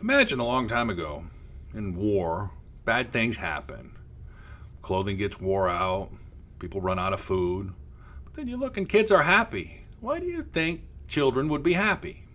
Imagine a long time ago, in war, bad things happen. Clothing gets wore out, people run out of food. But then you look and kids are happy. Why do you think children would be happy?